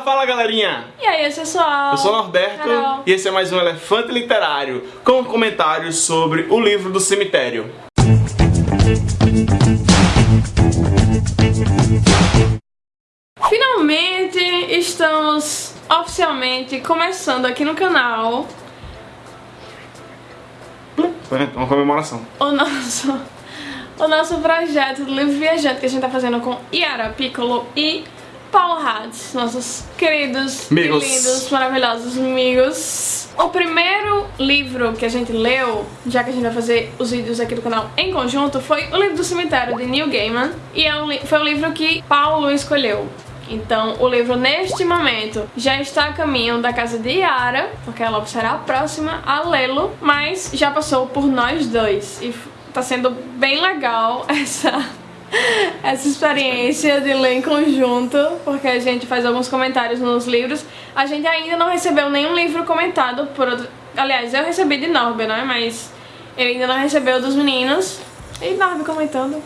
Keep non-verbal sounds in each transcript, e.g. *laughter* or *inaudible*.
Fala, fala galerinha! E aí, pessoal? Eu sou o Norberto Carol. e esse é mais um Elefante Literário com comentários sobre o livro do cemitério. Finalmente estamos oficialmente começando aqui no canal É uma comemoração. o nosso, o nosso projeto do livro viajante que a gente tá fazendo com Yara Piccolo e Paulo Hades, nossos queridos Amigos. lindos, maravilhosos amigos. O primeiro livro que a gente leu, já que a gente vai fazer os vídeos aqui do canal em conjunto, foi o livro do cemitério de Neil Gaiman e é um foi o livro que Paulo escolheu. Então, o livro neste momento já está a caminho da casa de Yara, porque ela será a próxima a lê-lo, mas já passou por nós dois e tá sendo bem legal *laughs* essa *laughs* essa experiência de ler em conjunto, porque a gente faz alguns comentários nos livros. A gente ainda não recebeu nenhum livro comentado por outro. Aliás, eu recebi de Norby, né? Mas ele ainda não recebeu dos meninos. E Norby comentando.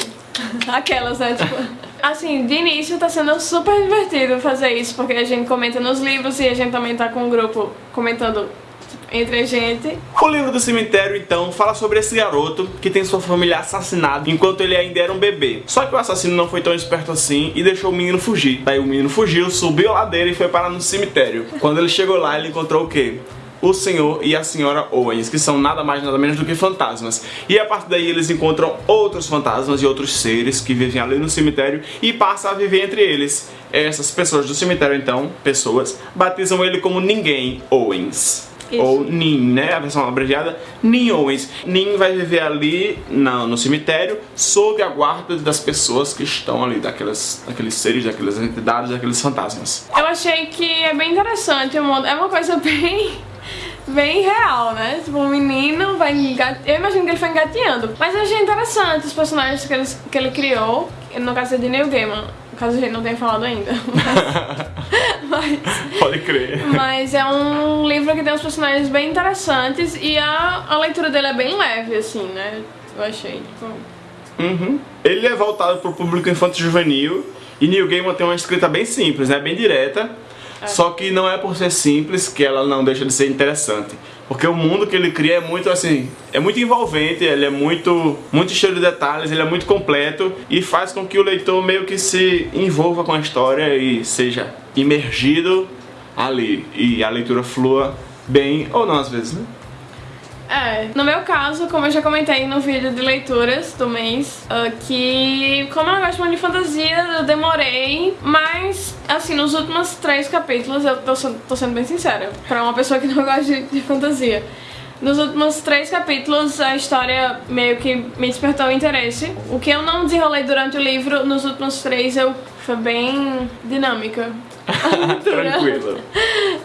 *laughs* Aquelas, né? Tipo. Assim, de início tá sendo super divertido fazer isso, porque a gente comenta nos livros e a gente também tá com um grupo comentando tipo, entre a gente. O livro do cemitério, então, fala sobre esse garoto que tem sua família assassinada enquanto ele ainda era um bebê. Só que o assassino não foi tão esperto assim e deixou o menino fugir. Daí o menino fugiu, subiu a ladeira e foi parar no cemitério. Quando ele chegou lá, ele encontrou o quê? O senhor e a senhora Owens, que são nada mais nada menos do que fantasmas. E a partir daí eles encontram outros fantasmas e outros seres que vivem ali no cemitério e passam a viver entre eles. Essas pessoas do cemitério, então, pessoas, batizam ele como Ninguém Owens. Isso. Ou Nin, né? A versão abreviada, Nin Owens. Nin vai viver ali na- no cemitério sob a guarda das pessoas que estão ali, daquelas, daqueles seres, daquelas entidades, daqueles fantasmas. Eu achei que é bem interessante o mundo. É uma coisa *laughs* bem. bem real, né? Tipo, o menino vai engat... Eu imagino que ele foi engateando. Mas eu achei interessante os personagens que ele, que ele criou. No caso é de Neil Gaiman. Caso a gente não tenha falado ainda. *laughs* Mas, Pode crer. mas é um livro que tem uns personagens bem interessantes e a, a leitura dele é bem leve, assim, né? Eu achei. Tipo, Uhum. Ele é voltado pro público infantil juvenil e Neil Gaiman tem uma escrita bem simples, né? Bem direta. Só que não é por ser simples que ela não deixa de ser interessante. Porque o mundo que ele cria é muito assim, é muito envolvente, ele é muito, muito cheio de detalhes, ele é muito completo e faz com que o leitor meio que se envolva com a história e seja imergido ali. E a leitura flua bem, ou não às vezes, né? É, no meu caso, como eu já comentei no vídeo de leituras do mês, ah, que como eu não gosto muito de fantasia, eu demorei, mas assim, nos últimos três capítulos, eu tô, sendo- tô sendo bem sincera, pra uma pessoa que não *laughs* gosta de, de fantasia. Nos últimos três capítulos, a história meio que me despertou o interesse. O que eu não desenrolei durante o livro, nos últimos três, eu foi bem dinâmica. *laughs* *laughs* A leitura. Tranquilo.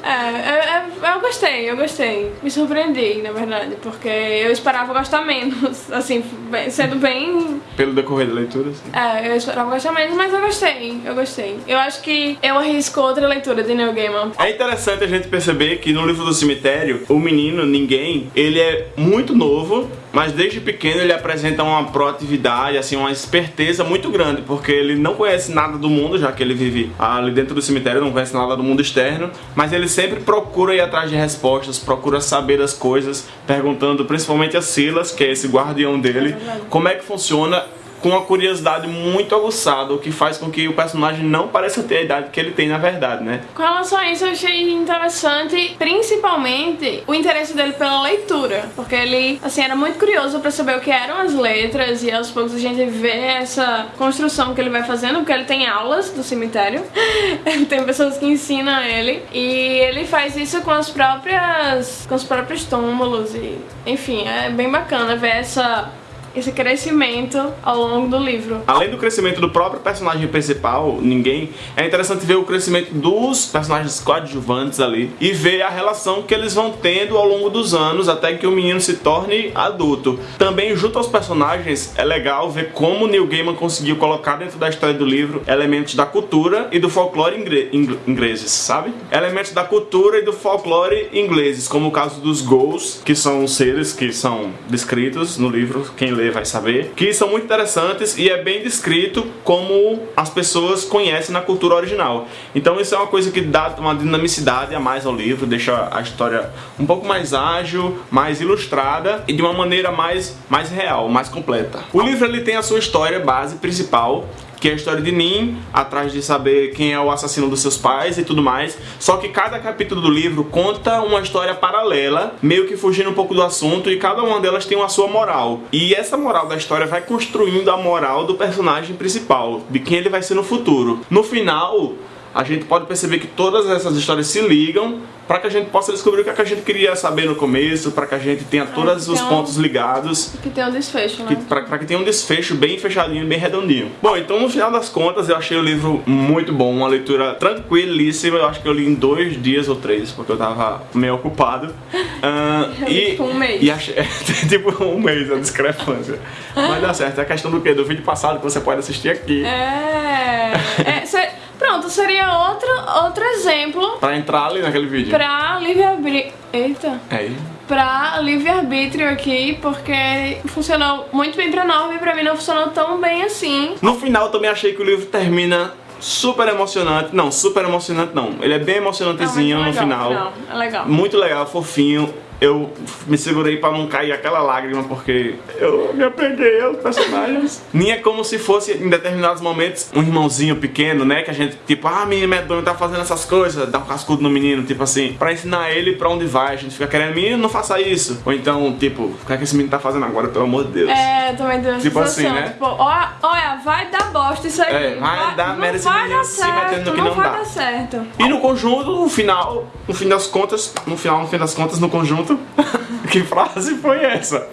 É, eu, gostei, eu gostei. Me surpreendi, na verdade, porque eu esperava gostar menos, *laughs* assim, bem- sendo bem. Pelo decorrer da leitura, assim. É, eu esperava gostar menos, mas eu gostei, eu gostei. Eu acho que eu arrisco outra leitura de Neil Gaiman. É interessante a gente perceber que no livro do cemitério, o menino, ninguém, ele é muito novo, mas desde pequeno ele apresenta uma proatividade, assim, uma esperteza muito grande, porque ele não conhece nada do mundo, já que ele vive ali dentro do cemitério, não conhece nada do mundo externo, mas ele sempre procura ir atrás de respostas, procura saber das coisas, perguntando principalmente a Silas, que é esse guardião dele, como é que funciona com uma curiosidade muito aguçada, o que faz com que o personagem não pareça ter a idade que ele tem na verdade, né? Com relação a isso, eu achei interessante, principalmente, o interesse dele pela leitura. Porque ele, assim, era muito curioso pra saber o que eram as letras e aos poucos a gente vê essa construção que ele vai fazendo, porque ele tem aulas do cemitério. *laughs* Tem pessoas que ensinam ele. E ele faz isso com as próprias. com os próprios túmulos. E, enfim, é bem bacana ver essa. Esse crescimento ao longo do livro. Além do crescimento do próprio personagem principal, ninguém, é interessante ver o crescimento dos personagens coadjuvantes ali e ver a relação que eles vão tendo ao longo dos anos até que o menino se torne adulto. Também, junto aos personagens, é legal ver como Neil Gaiman conseguiu colocar dentro da história do livro elementos da cultura e do folclore ingre- ing- ingleses, sabe? Elementos da cultura e do folclore ingleses, como o caso dos Ghouls, que são seres que são descritos no livro, quem lê ler vai saber, que são muito interessantes e é bem descrito como as pessoas conhecem na cultura original. Então isso é uma coisa que dá uma dinamicidade a mais ao livro, deixa a história um pouco mais ágil, mais ilustrada e de uma maneira mais, mais real, mais completa. O livro ele tem a sua história base principal, que é a história de Nin, atrás de saber quem é o assassino dos seus pais e tudo mais. Só que cada capítulo do livro conta uma história paralela, meio que fugindo um pouco do assunto, e cada uma delas tem uma sua moral. E essa moral da história vai construindo a moral do personagem principal, de quem ele vai ser no futuro. No final, a gente pode perceber que todas essas histórias se ligam para que a gente possa descobrir o que, é que a gente queria saber no começo, para que a gente tenha todos os pontos ligados. Que tenha um desfecho, né? Para que tenha um desfecho bem fechadinho, bem redondinho. Bom, então no final das contas eu achei o livro muito bom, uma leitura tranquilíssima. Eu acho que eu li em dois dias ou três, porque eu tava meio ocupado. *laughs* Uh, e, tipo um mês. E achei, *laughs* tipo um mês, a discrepância. Mas dá certo, é a questão do quê? Do vídeo passado que você pode assistir aqui. É. é cê... Pronto, seria outro, outro exemplo. Pra entrar ali naquele vídeo. Pra livre-arbítrio. Eita. É aí. Pra livre-arbítrio aqui, porque funcionou muito bem pra Norma e pra mim não funcionou tão bem assim. No final, também achei que o livro termina super emocionante. Não, super emocionante não. Ele é bem emocionantezinho não, no final. Não, é legal. Muito legal, fofinho eu me segurei pra não cair aquela lágrima, porque eu me apeguei aos personagens. Nem é como se fosse, em determinados momentos, um irmãozinho pequeno, né? Que a gente, tipo, ah, menino medonho tá fazendo essas coisas, dá um cascudo no menino, tipo assim, pra ensinar ele pra onde vai. A gente fica querendo, menino, não faça isso. Ou então, tipo, o que é que esse menino tá fazendo agora, pelo amor de Deus? É, também deu Tipo assim, né? Tipo, olha, vai dar bosta isso aí. É, vai, vai dar merda esse menino se metendo no que não, não vai dá. dar certo. E no conjunto, no final, no fim das contas, no final, no fim das contas, no conjunto, *laughs* que frase foi essa?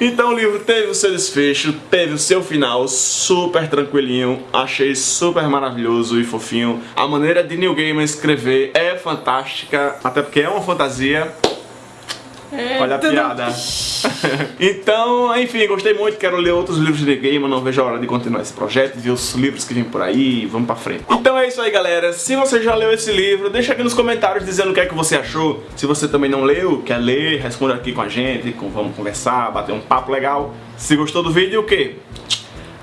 Então o livro teve o seu desfecho, teve o seu final super tranquilinho, achei super maravilhoso e fofinho. A maneira de Neil Gaiman escrever é fantástica, até porque é uma fantasia. É, Olha a piada. *laughs* então, enfim, gostei muito, quero ler outros livros de game, não vejo a hora de continuar esse projeto, ver os livros que vêm por aí e vamos pra frente. Então é isso aí, galera. Se você já leu esse livro, deixa aqui nos comentários dizendo o que é que você achou. Se você também não leu, quer ler, responda aqui com a gente, vamos conversar, bater um papo legal. Se gostou do vídeo, o quê?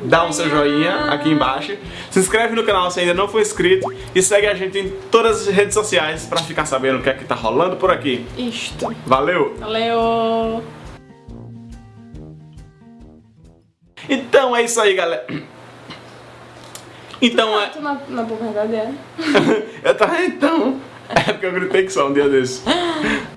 Dá um seu joinha aqui embaixo, se inscreve no canal se ainda não for inscrito e segue a gente em todas as redes sociais pra ficar sabendo o que é que tá rolando por aqui. Isto. Valeu! Valeu! Então é isso aí, galera. Então é... Na, na boca verdadeira. *laughs* eu tava então... É porque eu gritei que só um dia desse. *laughs*